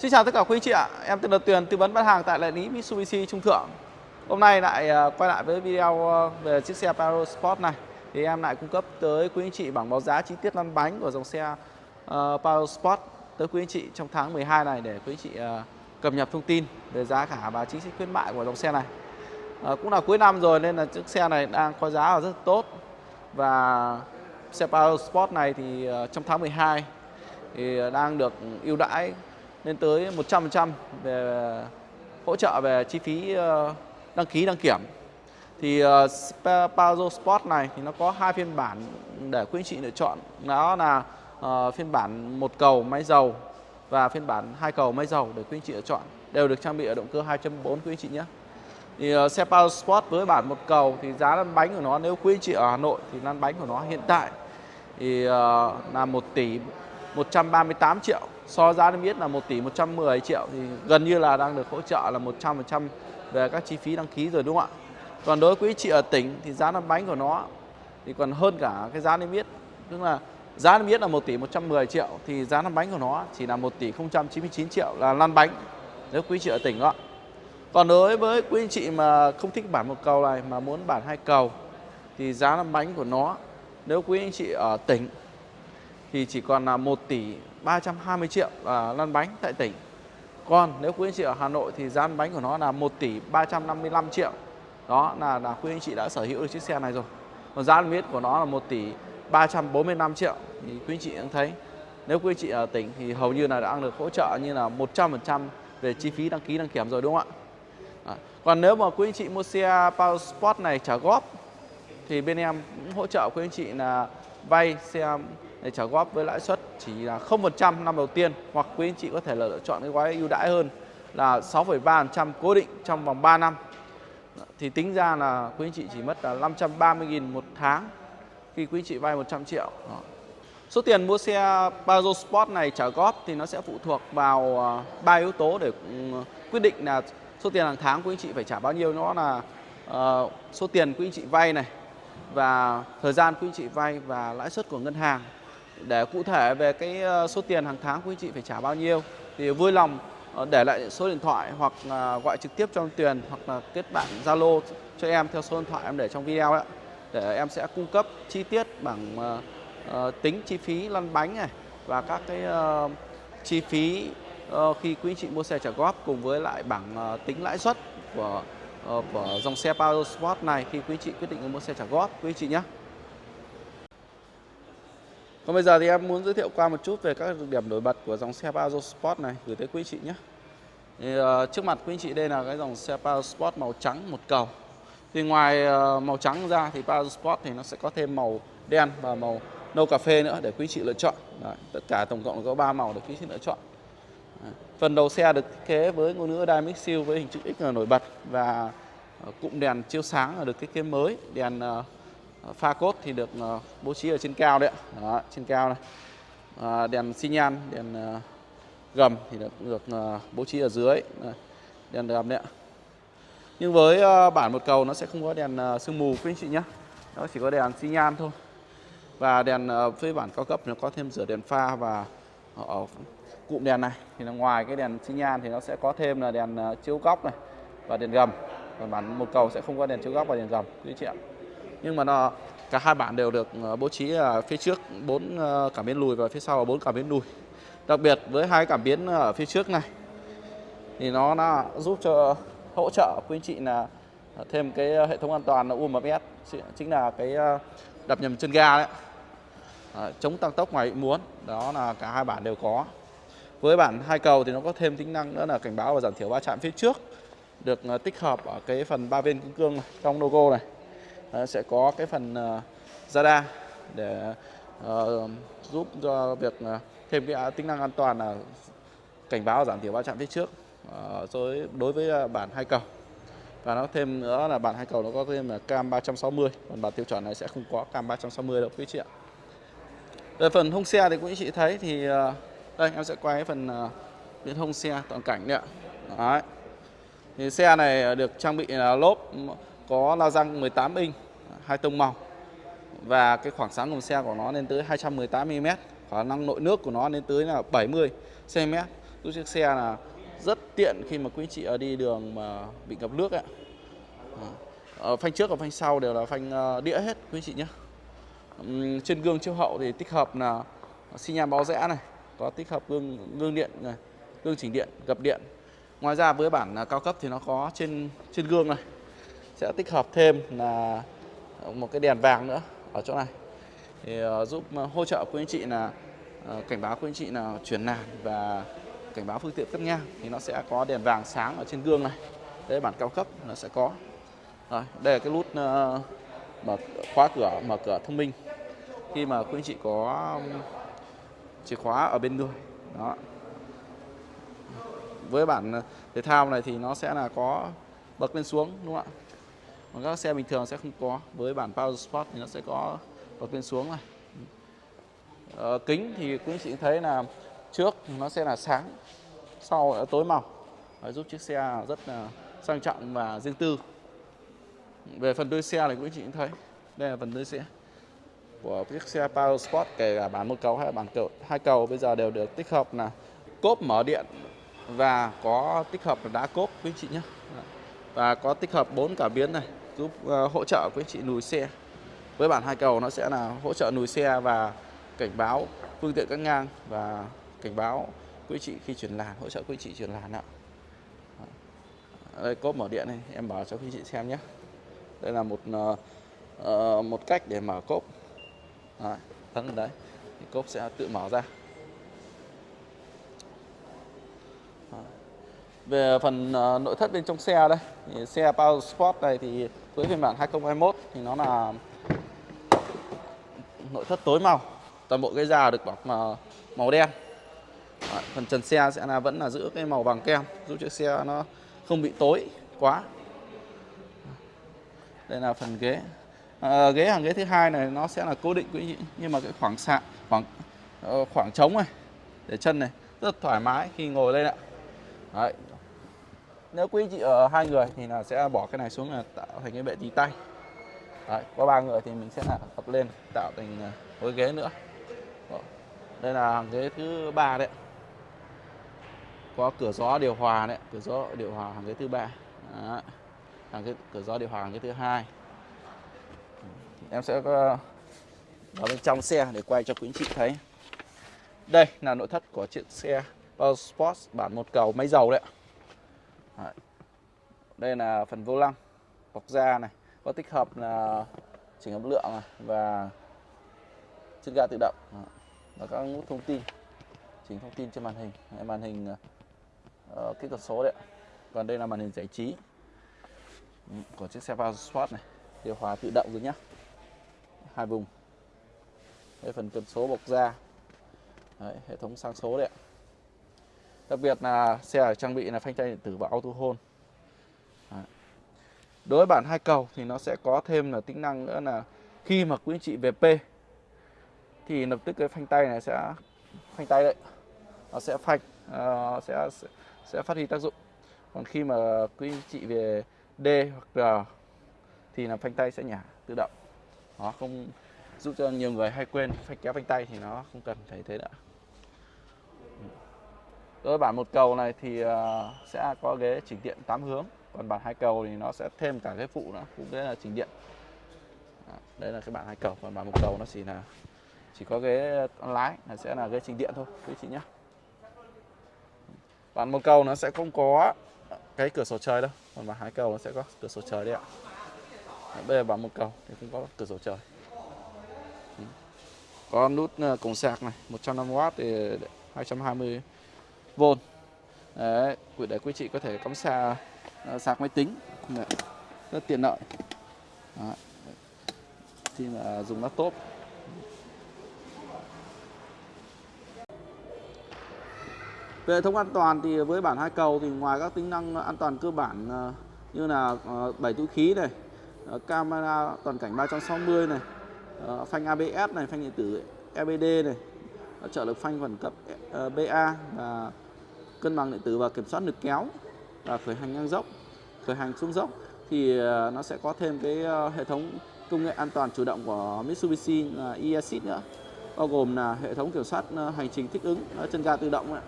Xin chào tất cả quý anh chị ạ, em tên là Tuyền, tư vấn bán hàng tại đại lý Mitsubishi Trung Thượng. Hôm nay lại à, quay lại với video à, về chiếc xe Paro Sport này. Thì em lại cung cấp tới quý anh chị bảng báo giá chi tiết lăn bánh của dòng xe uh, Paro Sport tới quý anh chị trong tháng 12 này để quý anh chị uh, cập nhật thông tin về giá cả và chính sách khuyến mại của dòng xe này. Uh, cũng là cuối năm rồi nên là chiếc xe này đang có giá rất tốt và xe Paro Sport này thì uh, trong tháng 12 thì đang được ưu đãi lên tới 100% về hỗ trợ về chi phí ờ, đăng ký đăng kiểm. Thì ờ, uh, Pajero Sport này thì nó có hai phiên bản để quý anh chị lựa chọn. Đó là ờ, phiên bản một cầu máy dầu và phiên bản hai cầu máy dầu để quý anh chị lựa chọn. Đều được trang bị ở động cơ 2.4 quý anh chị nhé. Thì xe Pajero Sport với bản một cầu thì giá lăn bánh của nó nếu quý anh chị ở Hà Nội thì lăn bánh của nó hiện tại thì là 1 tỷ 138 triệu so giá niêm yết là 1 tỷ 110 triệu thì gần như là đang được hỗ trợ là 100% về các chi phí đăng ký rồi, đúng không ạ? Còn đối với quý chị ở tỉnh thì giá lăn bánh của nó thì còn hơn cả cái giá niêm yết. Tức là giá niêm yết là 1 tỷ 110 triệu thì giá lăn bánh của nó chỉ là 1 tỷ 099 triệu là lăn bánh. Nếu quý chị ở tỉnh đó. Còn đối với quý anh chị mà không thích bản một cầu này mà muốn bản hai cầu thì giá lăn bánh của nó, nếu quý anh chị ở tỉnh thì chỉ còn là 1 tỷ 320 triệu là lăn bánh tại tỉnh. Còn nếu quý anh chị ở Hà Nội thì giá lăn bánh của nó là 1 tỷ 355 triệu. Đó là là quý anh chị đã sở hữu được chiếc xe này rồi. Còn giá lăn yết của nó là 1 tỷ 345 triệu thì quý anh chị cũng thấy nếu quý anh chị ở tỉnh thì hầu như là đã được hỗ trợ như là 100% về chi phí đăng ký đăng kiểm rồi đúng không ạ? À, còn nếu mà quý anh chị mua xe Power Sport này trả góp thì bên em cũng hỗ trợ quý anh chị là vay xe để trả góp với lãi suất chỉ là 0% năm đầu tiên hoặc quý anh chị có thể là lựa chọn cái gói ưu đãi hơn là 6,3% cố định trong vòng 3 năm. Thì tính ra là quý anh chị chỉ mất là 530.000 một tháng khi quý anh chị vay 100 triệu. Đó. Số tiền mua xe Pajero Sport này trả góp thì nó sẽ phụ thuộc vào à, ba yếu tố để ừ, quyết định là số tiền hàng tháng quý anh chị phải trả bao nhiêu. Nó là uh, số tiền quý anh chị vay này và thời gian quý anh chị vay và lãi suất của ngân hàng để cụ thể về cái ờ, số tiền hàng tháng quý chị phải trả bao nhiêu thì vui lòng ờ, để lại số điện thoại hoặc ờ, gọi trực tiếp cho Tuyền hoặc là kết bạn Zalo cho em theo số điện thoại em để trong video đó để em sẽ cung cấp chi tiết bằng tính chi phí lăn bánh này và các cái chi phí khi quý chị mua xe trả góp cùng với lại bảng tính lãi suất của của dòng xe Power Sport này khi quý chị quyết định mua xe trả góp quý chị nhé. Còn bây giờ thì em muốn giới thiệu qua một chút về các điểm nổi bật của dòng xe Pajero Sport này gửi tới quý chị nhé. Thì, uh, trước mặt quý chị đây là cái dòng xe Pajero Sport màu trắng một cầu. Thì ngoài uh, màu trắng ra thì Pajero Sport thì nó sẽ có thêm màu đen và màu nâu cà phê nữa để quý chị lựa chọn. Đấy, tất cả tổng cộng có 3 màu để quý chị lựa chọn. Đấy. Phần đầu xe được thiết kế với ngôn ngữ Dynamic Seal với hình chữ X nổi bật và ờ, cụm đèn chiếu sáng được thiết kế mới, đèn uh, pha cốt thì được ờ, bố trí ở trên cao đấy Đó, trên cao này. À, đèn xi nhan đèn ờ, gầm thì được được ờ, bố trí ở dưới. Đèn gầm đấy ạ. Nhưng với bản một cầu nó sẽ không có đèn sương mù quý anh chị nhé nó chỉ có đèn xi nhan thôi. Và đèn với bản cao cấp nó có thêm rửa đèn pha và ở cụm đèn này. Thì là ngoài cái đèn xi nhan thì nó sẽ có thêm là đèn chiếu góc này và đèn gầm. Còn bản một cầu sẽ không có đèn chiếu góc và đèn gầm quý chị ạ nhưng mà nó cả hai bản đều được ờ, bố trí ở phía trước bốn ờ, cảm biến lùi và phía sau là bốn cảm biến lùi đặc biệt với hai cảm biến ở phía trước này thì nó đã giúp cho hỗ trợ quý anh chị là thêm cái hệ thống an toàn là UMS chính là cái đập nhầm chân ga đấy. À, chống tăng tốc ngoài ý muốn đó là cả hai bản đều có. Với bản hai cầu thì nó có thêm tính năng nữa là cảnh báo và giảm thiểu va chạm phía trước được tích hợp ở cái phần ba bên kim cương này, trong logo này. Ờ, sẽ có cái phần ờ, radar để ờ, giúp cho việc thêm cái à, tính năng an toàn là cảnh báo giảm thiểu va chạm phía trước rồi đối với bản hai cầu. Và nó thêm nữa là bản hai cầu nó có thêm là cam 360 còn bản tiêu chuẩn này sẽ không có cam 360 đâu quý chị ạ. Về phần hông xe thì quý chị thấy thì đây em sẽ quay cái phần uh, bên hông xe toàn cảnh đấy ạ. Đấy. thì xe này được trang bị là lốp có la răng 18 inch, hai tông màu. Và cái khoảng sáng của xe của nó lên tới 218 mm khả năng nội nước của nó lên tới là 70 cm giúp chiếc xe là rất tiện khi mà quý chị ở đi đường mà bị ngập nước ạ ờ, ở phanh trước và phanh sau đều là phanh ờ, đĩa hết quý chị nhé. Trên gương chiếu hậu thì tích hợp là xi nhan báo rẽ này, có tích hợp gương gương điện này, gương chỉnh điện, gập điện. Ngoài ra với bản à, cao cấp thì nó có trên trên gương này sẽ tích hợp thêm là một cái đèn vàng nữa ở chỗ này. Thì ờ, giúp ờ, hỗ trợ quý anh chị là ờ, cảnh báo quý anh chị là chuyển làn và cảnh báo phương tiện cắt ngang thì nó sẽ có đèn vàng sáng ở trên gương này. Đây bản cao cấp nó sẽ có. Rồi, đây là cái nút mở khóa cửa, mở cửa thông minh. Khi mà quý anh chị có chìa khóa ở bên người đó. Với bản thể thao này thì nó sẽ là có bậc lên xuống, đúng không ạ? Còn các xe bình thường sẽ không có. Với bản Power Sport thì nó sẽ có bật lên xuống này. Ờ, kính thì quý anh chị thấy là trước nó sẽ là sáng sau là tối màu Đấy, giúp chiếc xe rất là sang trọng và riêng tư. Về phần đuôi xe này quý anh chị cũng thấy đây là phần đuôi xe của chiếc xe Power Sport kể cả bản một cầu hay bản cầu hai cầu bây giờ đều được tích hợp là cốp mở điện và có tích hợp là đá cốp quý anh chị nhé. Và có tích hợp bốn cảm biến này giúp uh, hỗ trợ quý anh chị lùi xe. Với bản hai cầu nó sẽ là hỗ trợ lùi xe và cảnh báo phương tiện cắt ngang và cảnh báo quý chị khi chuyển làn hỗ trợ quý chị chuyển làn ạ. Ờ, đây cốp mở điện này em bảo cho quý chị xem nhé. Đây là một uh, một cách để mở cốp. Đấy, vâng, đấy. Thì cốp sẽ tự mở ra về phần uh, nội thất bên trong xe đây thì xe Power Sport này thì với phiên bản 2021 thì nó là nội thất tối màu. Toàn bộ cái da được bọc màu, màu đen. Đấy, phần trần xe sẽ là vẫn là giữ cái màu vàng kem giúp chiếc xe nó không bị tối quá. Đây là phần ghế. À, ghế hàng ghế thứ hai này nó sẽ là cố định quý nhưng mà cái khoảng sạn khoảng ờ, khoảng trống này để chân này rất thoải mái khi ngồi lên ạ. Đấy nếu quý chị ở hai người thì là sẽ bỏ cái này xuống là tạo thành cái bệ tì tay. Đấy, có ba người thì mình sẽ là tập lên tạo thành à, một ghế nữa. Đây là hàng ghế thứ ba đấy có cửa gió điều hòa đấy cửa gió điều hòa hàng ghế thứ ba. Hàng ghế cửa gió điều hòa hàng ghế thứ hai. Em sẽ có vào bên trong xe để quay cho quý anh chị thấy. Đây là nội thất của chiếc xe Power Sports bản một cầu máy dầu đấy đây là phần vô lăng bọc da này. Có tích hợp là chỉnh âm lượng này và chân ga tự động. Và các nút thông tin chỉnh thông tin trên màn hình. Màn hình uh, kỹ thuật số đấy còn đây là màn hình giải trí của chiếc xe Power Sport này. Điều hòa tự động rồi nhá. Hai vùng. Đây phần cần số bọc da. Đấy, hệ thống sang số đấy đặc biệt là xe trang bị là phanh tay điện tử và auto hold đối với bản hai cầu thì nó sẽ có thêm là tính năng nữa là khi mà quý anh chị về P thì lập tức cái phanh tay này sẽ phanh tay đấy nó sẽ phanh uh, sẽ sẽ phát huy tác dụng. Còn khi mà quý anh chị về D hoặc R thì là phanh tay sẽ nhả tự động. Nó không giúp cho nhiều người hay quên phanh kéo phanh tay thì nó không cần phải thế nữa. Rồi bản một cầu này thì à, sẽ có ghế chỉnh điện 8 hướng, còn bản hai cầu thì nó sẽ thêm cả cái phụ nữa cũng ghế là chỉnh điện. Đây là cái bản hai cầu, còn bản một cầu nó chỉ là, chỉ có ghế lái, là sẽ là ghế chỉnh điện thôi, quý chị nhé bản một cầu nó sẽ không có cái cửa sổ trời đâu, còn bản hai cầu nó sẽ có cửa sổ trời đấy ạ. Bây giờ bản một cầu thì không có cửa sổ trời. Có nút à, cổng sạc này 105W thì v Đấy, để quý chị có thể cắm sạc ờ, sạc máy tính. Đấy, rất tiện lợi. Đấy. khi mà ờ, dùng laptop. Về hệ thống an toàn thì với bản hai cầu thì ngoài các tính năng an toàn cơ bản ờ, như là bảy túi khí này, camera toàn cảnh 360 này, phanh ABS này, phanh điện tử EBD này, trợ lực phanh phần cấp ờ, BA và cân bằng điện tử và kiểm soát lực kéo và khởi hành ngang dốc, khởi hành xuống dốc. Thì ờ, nó sẽ có thêm cái ờ, hệ thống công nghệ an toàn chủ động của Mitsubishi là e-assist nữa bao gồm là hệ thống kiểm soát hành trình thích ứng chân ga tự động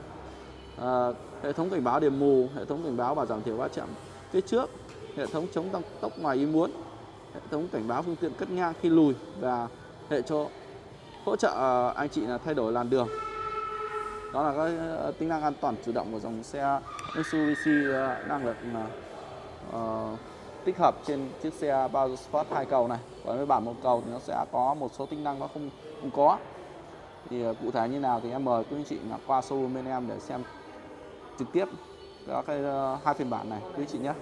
à, hệ thống cảnh báo điểm mù hệ thống cảnh báo và giảm thiểu va chạm phía trước hệ thống chống tăng tốc ngoài ý muốn hệ thống cảnh báo phương tiện cất ngang khi lùi và hệ cho hỗ trợ ờ, anh chị là thay đổi làn đường. Đó là cái ờ, tính năng an toàn chủ động của dòng xe Mitsubishi ờ, đang năng lực uh, tích hợp trên chiếc xe bao Sport hai cầu này. Còn với bản một cầu thì nó sẽ có một số tính năng nó không không có. Thì uh, cụ thể như nào thì em mời quý anh chị là qua showroom bên em để xem trực tiếp các cái uh, hai phiên bản này. Quý anh chị nhé.